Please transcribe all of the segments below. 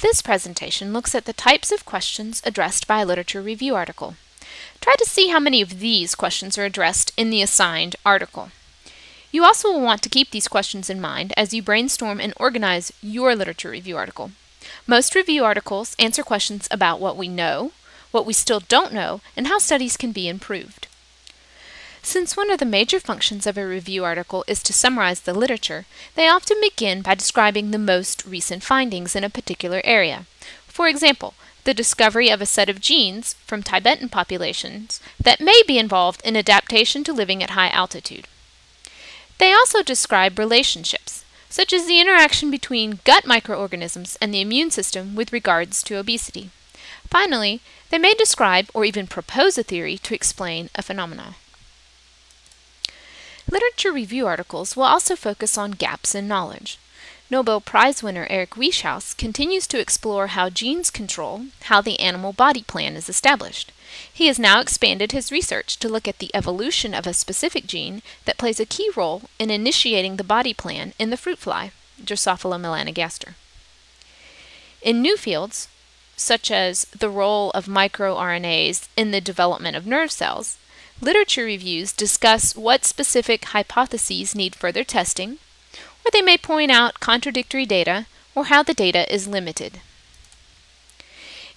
This presentation looks at the types of questions addressed by a literature review article. Try to see how many of these questions are addressed in the assigned article. You also will want to keep these questions in mind as you brainstorm and organize your literature review article. Most review articles answer questions about what we know, what we still don't know, and how studies can be improved. Since one of the major functions of a review article is to summarize the literature, they often begin by describing the most recent findings in a particular area. For example, the discovery of a set of genes from Tibetan populations that may be involved in adaptation to living at high altitude. They also describe relationships, such as the interaction between gut microorganisms and the immune system with regards to obesity. Finally, they may describe or even propose a theory to explain a phenomenon. Literature review articles will also focus on gaps in knowledge. Nobel Prize winner Eric Wieschaus continues to explore how genes control how the animal body plan is established. He has now expanded his research to look at the evolution of a specific gene that plays a key role in initiating the body plan in the fruit fly, Drosophila melanogaster. In new fields, such as the role of microRNAs in the development of nerve cells, Literature reviews discuss what specific hypotheses need further testing, or they may point out contradictory data or how the data is limited.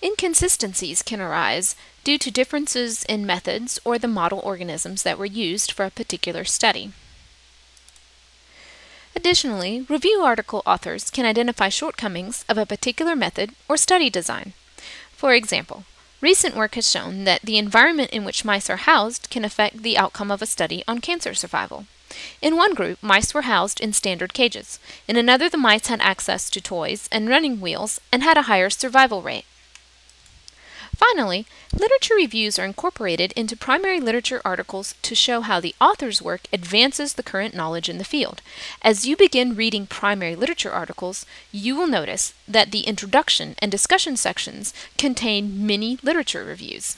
Inconsistencies can arise due to differences in methods or the model organisms that were used for a particular study. Additionally, review article authors can identify shortcomings of a particular method or study design. For example, Recent work has shown that the environment in which mice are housed can affect the outcome of a study on cancer survival. In one group, mice were housed in standard cages. In another, the mice had access to toys and running wheels and had a higher survival rate. Finally, literature reviews are incorporated into primary literature articles to show how the author's work advances the current knowledge in the field. As you begin reading primary literature articles, you will notice that the introduction and discussion sections contain many literature reviews.